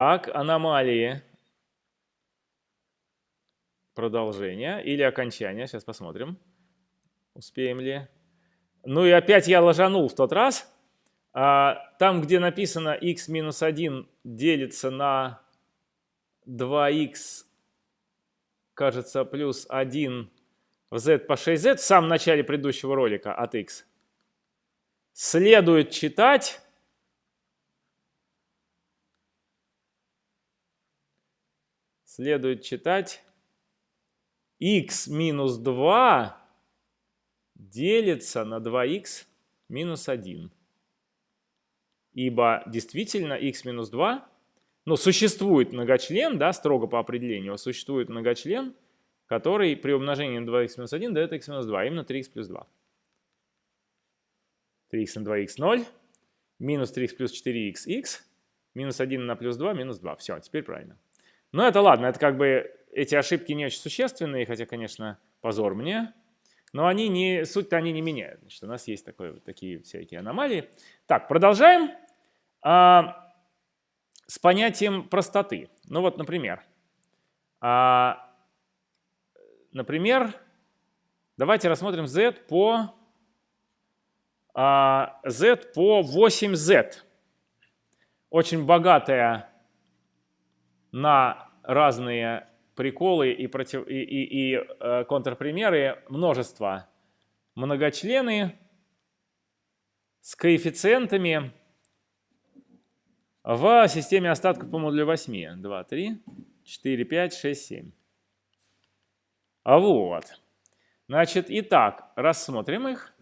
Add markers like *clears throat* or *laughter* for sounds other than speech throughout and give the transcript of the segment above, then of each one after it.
Так, аномалии. Продолжение или окончание. Сейчас посмотрим, успеем ли. Ну и опять я ложанул в тот раз. А, там, где написано x минус 1 делится на 2x, кажется, плюс 1 в z по 6z в самом начале предыдущего ролика от x, следует читать следует читать x минус 2 делится на 2x минус 1. Ибо действительно x минус 2, ну, существует многочлен, да, строго по определению, существует многочлен, который при умножении на 2x минус 1 дает x минус 2, именно 3x плюс 2. 3x на 2x 0, минус 3x плюс 4x x, минус 1 на плюс 2, минус 2. Все, теперь правильно. Но это ладно, это как бы эти ошибки не очень существенные, хотя, конечно, позор мне. Но они не, суть-то они не меняют. Значит, у нас есть такое, такие всякие аномалии. Так, продолжаем а, с понятием простоты. Ну вот, например, а, например, давайте рассмотрим z по, а, z по 8z. Очень богатая на разные приколы и, против, и, и, и э, контрпримеры множество. Многочлены с коэффициентами в системе остатков по модулю 8. 2, 3, 4, 5, 6, 7. А вот. Значит, итак, рассмотрим их.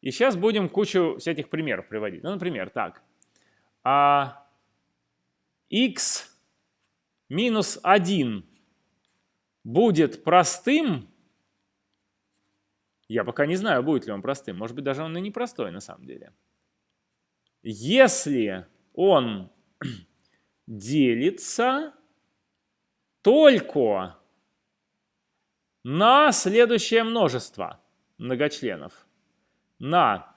И сейчас будем кучу всяких примеров приводить. Ну, например, так. А x минус 1 будет простым, я пока не знаю, будет ли он простым, может быть, даже он и непростой на самом деле. Если он *clears throat* делится только на следующее множество многочленов. На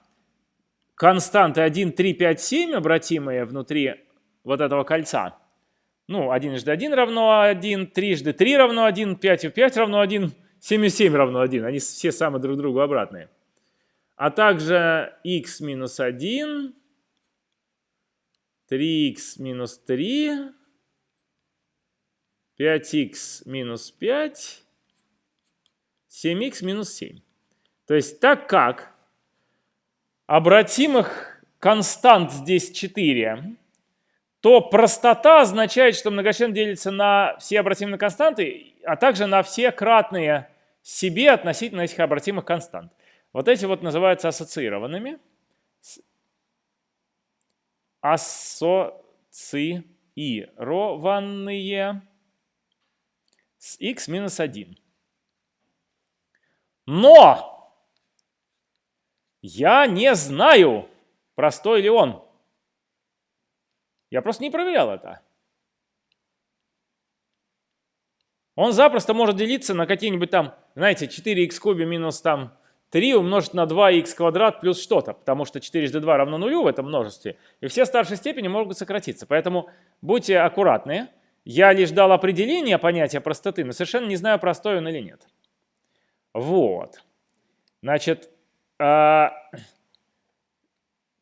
константы 1, 3, 5, 7, обратимые внутри вот этого кольца – ну, 1 жды 1 равно 1, 3 жды 3 равно 1, 5 и 5 равно 1, 7 и 7 равно 1. Они все самые друг другу обратные. А также x минус 1, 3x минус 3, 5x минус 5, 7x минус 7. То есть так как обратимых констант здесь 4, то простота означает, что многочлен делится на все обратимые константы, а также на все кратные себе относительно этих обратимых констант. Вот эти вот называются ассоциированными. Ассоциированные с x минус 1. Но я не знаю, простой ли он. Я просто не проверял это. Он запросто может делиться на какие-нибудь там, знаете, 4х кубе минус там 3 умножить на 2х квадрат плюс что-то, потому что 4 жды 2 равно нулю в этом множестве, и все старшие степени могут сократиться. Поэтому будьте аккуратны. Я лишь дал определение понятия простоты, но совершенно не знаю, простой он или нет. Вот. Значит, э,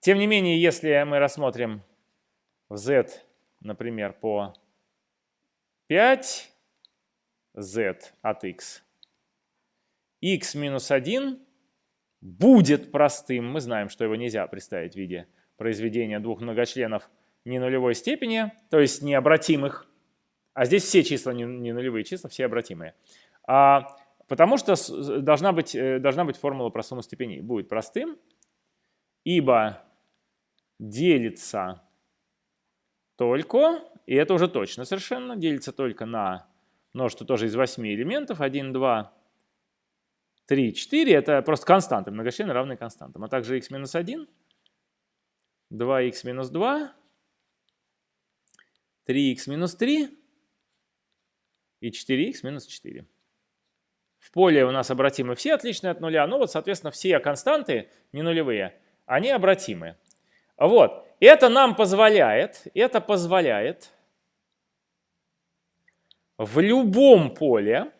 тем не менее, если мы рассмотрим в z, например, по 5 z от x, x минус 1 будет простым. Мы знаем, что его нельзя представить в виде произведения двух многочленов не нулевой степени, то есть необратимых. А здесь все числа не, нулевые числа, все обратимые. А, потому что должна быть, э, должна быть формула про сумму степеней. Будет простым, ибо делится только, и это уже точно совершенно, делится только на множество тоже из 8 элементов, 1, 2, 3, 4, это просто константы, многочлены равные константам, а также x минус 1, 2x минус 2, 3x минус 3 и 4x минус 4. В поле у нас обратимы все отличные от нуля, ну вот, соответственно, все константы не нулевые, они обратимы. Вот. Это нам позволяет, это позволяет в любом поле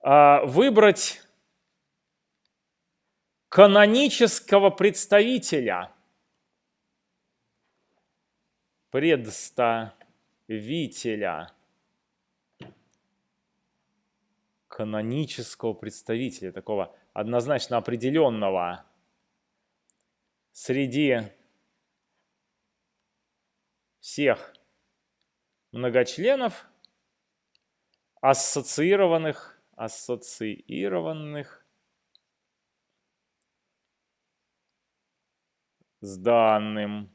а, выбрать канонического представителя. Представителя. Канонического представителя, такого однозначно определенного среди всех многочленов, ассоциированных, ассоциированных с данным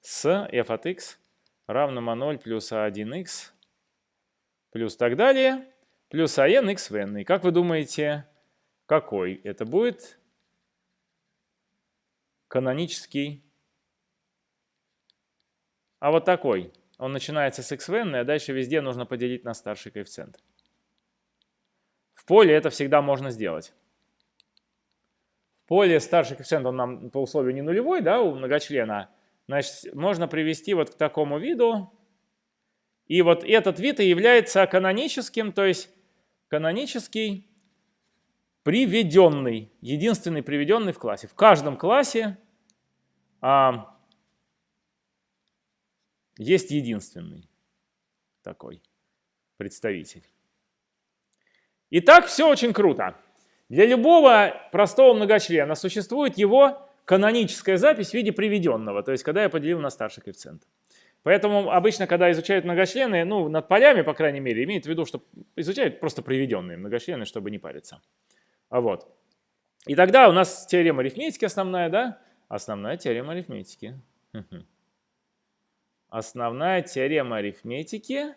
с f от x равным а0 плюс а1x плюс так далее, плюс ан x в n. И как вы думаете, какой это будет канонический? А вот такой. Он начинается с x в n, а дальше везде нужно поделить на старший коэффициент. В поле это всегда можно сделать поле старший коэффициент, он нам по условию не нулевой, да, у многочлена, значит, можно привести вот к такому виду. И вот этот вид и является каноническим, то есть канонический приведенный, единственный приведенный в классе. В каждом классе а, есть единственный такой представитель. Итак, все очень круто. Для любого простого многочлена существует его каноническая запись в виде приведенного, то есть когда я поделил на старший коэффициент. Поэтому обычно, когда изучают многочлены, ну, над полями, по крайней мере, имеют в виду, что изучают просто приведенные многочлены, чтобы не париться. А вот. И тогда у нас теорема арифметики основная, да? Основная теорема арифметики. Основная теорема арифметики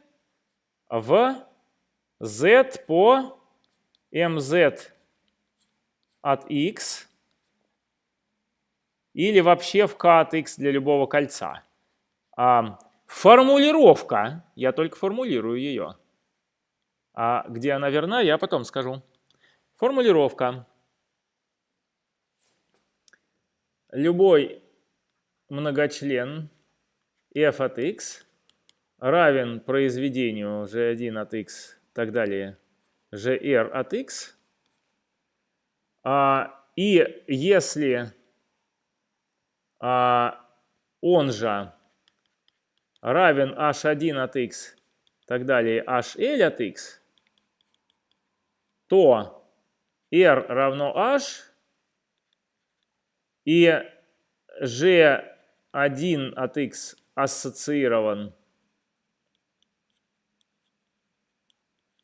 в z по mz от x или вообще в k от x для любого кольца. А, формулировка, я только формулирую ее. А где она верна, я потом скажу. Формулировка. Любой многочлен f от x равен произведению g1 от x и так далее gr от x а, и если а, он же равен h1 от x, так далее, hl от x, то r равно h, и g1 от x ассоциирован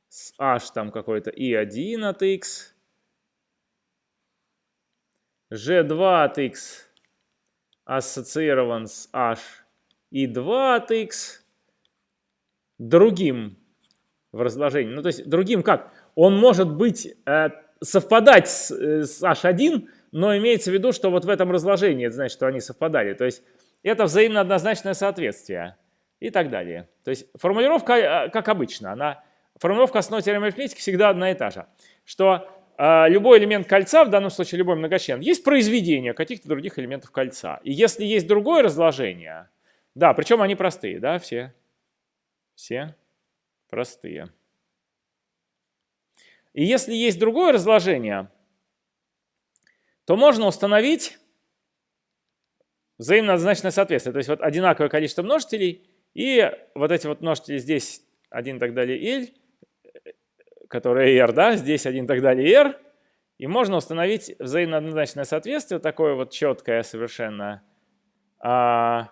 с h там какой-то и1 от x, g2 от x ассоциирован с h и 2 от x другим в разложении. Ну, то есть другим как? Он может быть, э, совпадать с, э, с h1, но имеется в виду, что вот в этом разложении, это значит, что они совпадали. То есть это взаимно однозначное соответствие и так далее. То есть формулировка, э, как обычно, она, формулировка основной теоремы арифметики всегда одна и та же. Что а, любой элемент кольца, в данном случае любой многочлен, есть произведение каких-то других элементов кольца. И если есть другое разложение, да, причем они простые, да, все, все простые. И если есть другое разложение, то можно установить взаимно соответствие. То есть вот одинаковое количество множителей, и вот эти вот множители здесь 1 и так далее, L, которая r, да, здесь один и так далее r, и можно установить взаимно соответствие, такое вот четкое совершенно, а,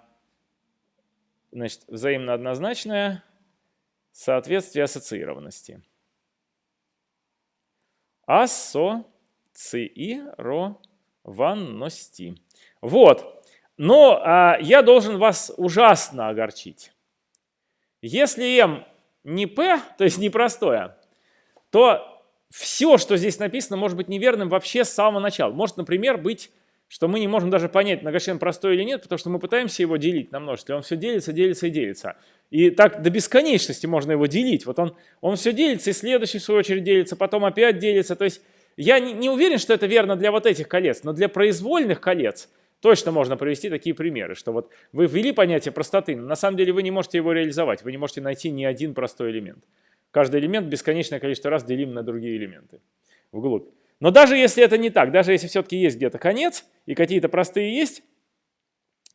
значит, взаимно однозначное соответствие ассоциированности. Ассоциированности. Вот. Но а, я должен вас ужасно огорчить. Если m не p, то есть непростое, то все, что здесь написано, может быть неверным вообще с самого начала. Может, например, быть, что мы не можем даже понять, многочлен простой или нет, потому что мы пытаемся его делить на множество. Он все делится, делится и делится. И так до бесконечности можно его делить. Вот он, он все делится, и следующий в свою очередь делится, потом опять делится. То есть я не, не уверен, что это верно для вот этих колец, но для произвольных колец точно можно привести такие примеры, что вот вы ввели понятие простоты, но на самом деле вы не можете его реализовать, вы не можете найти ни один простой элемент. Каждый элемент бесконечное количество раз делим на другие элементы вглубь. Но даже если это не так, даже если все-таки есть где-то конец, и какие-то простые есть,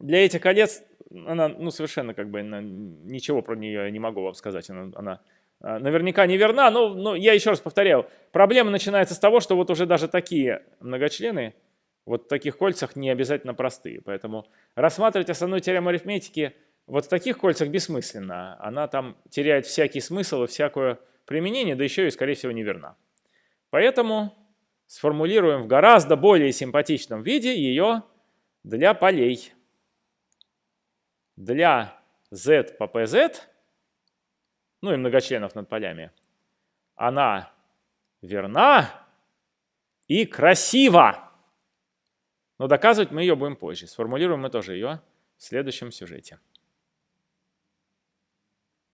для этих колец она ну, совершенно как бы ничего про нее не могу вам сказать. Она, она а, наверняка не верна, но, но я еще раз повторяю, проблема начинается с того, что вот уже даже такие многочлены вот в таких кольцах не обязательно простые. Поэтому рассматривать основную теорему арифметики вот в таких кольцах бессмысленно. Она там теряет всякий смысл и всякое применение, да еще и, скорее всего, не верна. Поэтому сформулируем в гораздо более симпатичном виде ее для полей. Для z по pz, ну и многочленов над полями, она верна и красива. Но доказывать мы ее будем позже. Сформулируем мы тоже ее в следующем сюжете.